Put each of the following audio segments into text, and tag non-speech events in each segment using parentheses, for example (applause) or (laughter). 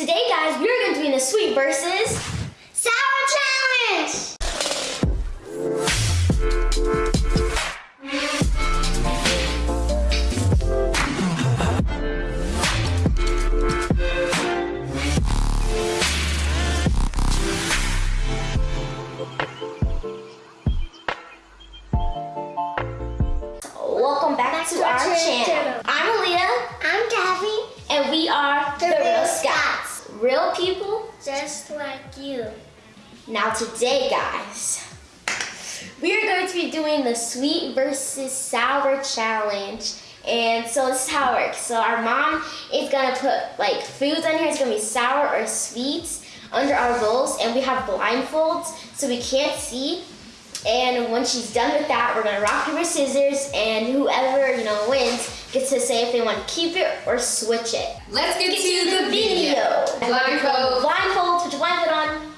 Today, guys, we are going to be in the sweet versus Sour challenge! Welcome back, to, our, channel. I'm Aaliyah, I'm Gabby, and we are The Real Scouts. Real people. just like you. Now, today, guys, we are going to be doing the sweet versus sour challenge. And so this is how it works. So our mom is gonna put like foods on here. It's gonna be sour or sweets under our bowls, and we have blindfolds so we can't see. And when she's done with that, we're gonna rock paper scissors, and whoever you know wins gets to say if they want to keep it or switch it. Let's get, Get to, the video. Blindfold. Blindfold. Put your blindfold on.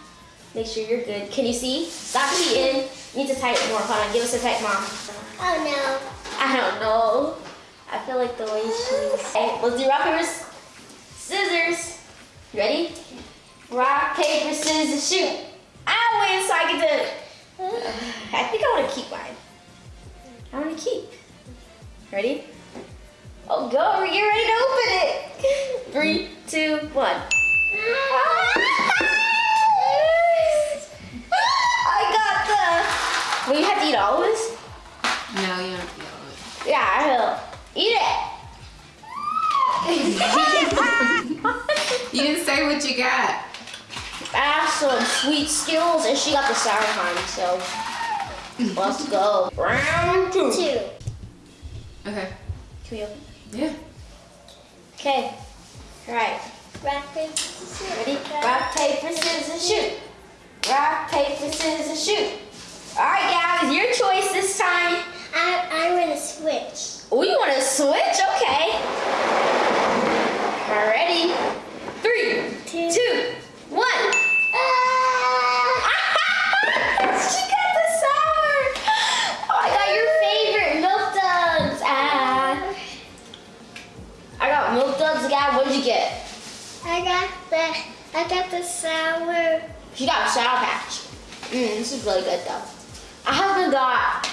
Make sure you're good. Can you see? Stop cheating. You need to type more. Hold on. Give us a type, mom. Oh no. I don't know. I feel like the way she's. Okay, oh. let's do rock paper s- scissors. Ready? Rock paper scissors shoot. I win, so I get to. (sighs) I think I want to keep mine. I want to keep. Ready? Oh, go. Getting ready to open it. Three, two, one. I got the. Well, you have to eat all of this? No, you don't feel it. Yeah, I will. Eat it. You didn't say what you got. I have some sweet Skittles, and she got the sour kind, so let's go. Round two. Two. Okay. Can we open? Yeah. Okay. All right. Rock, paper, scissors. Ready? Rock, paper, scissors, shoot. Rock, paper, scissors, shoot. All right, guys, your choice this time. I, I'm gonna switch. Oh, you want to switch? Okay. All got milk again. What did you get? I got the, I got the sour. She got a sour patch. Mmm, this is really good though. I haven't got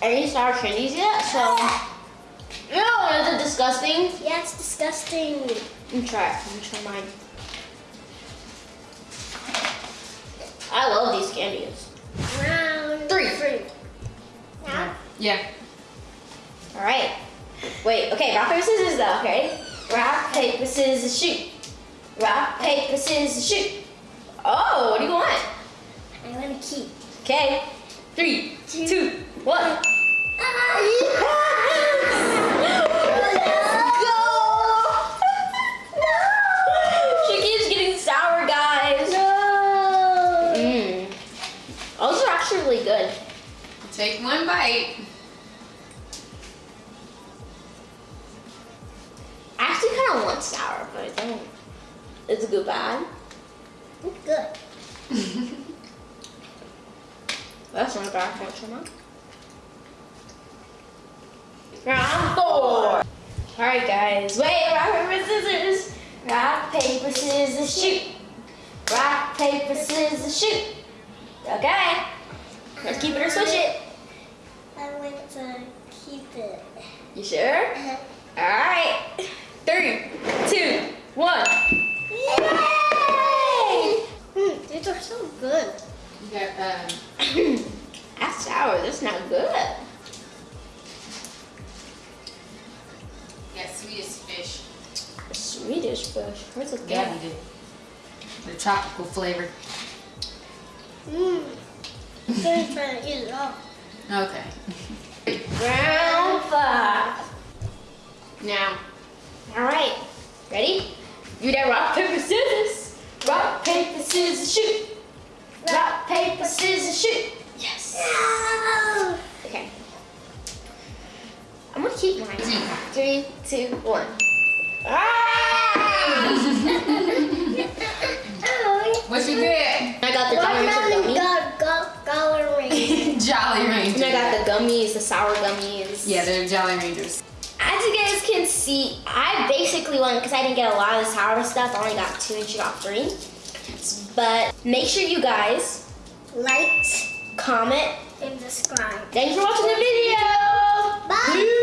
any sour candies yet, so. Ew, is it disgusting? Yeah, it's disgusting. Let me try it. Let me try mine. I love these candies. Round Three. three. Now, Yeah. All right. Wait, okay, rock, paper, scissors though, okay? Rock, paper, scissors, shoot. Rock, paper, scissors, shoot. Oh, what do you want? I wanna keep. Okay, three, two, one. (laughs) She keeps getting sour, but I don't. Is it good bad? It's good. (laughs) That's not bad, actually. Not. Round four. All right, guys. Wait, rock paper scissors. Rock paper scissors shoot. Rock paper scissors shoot. Okay. Let's keep it or switch it. I want to keep it. You sure? Uh-huh. All right. Three, Fish. Where's the Yeah, you did. The tropical flavor. Mmm. I'm gonna try to eat it all. Okay. Round five. Now, all right, ready? You that rock, paper, scissors. Rock, paper, scissors, shoot. Rock, paper, scissors, shoot. Yes. No. Okay. I'm gonna keep mine. Three, two, one. Ah! What you get? I got the Jolly Rancher Watermelon gummies. got got Dollar (laughs) Ring. Jolly And I got the gummies, the sour gummies. Yeah, they're Jolly Ranchers. As you guys can can see, I basically won because I didn't get a lot of the sour stuff. I only got two and she got three. But make sure you guys Like comment. and subscribe. Thanks for watching the video.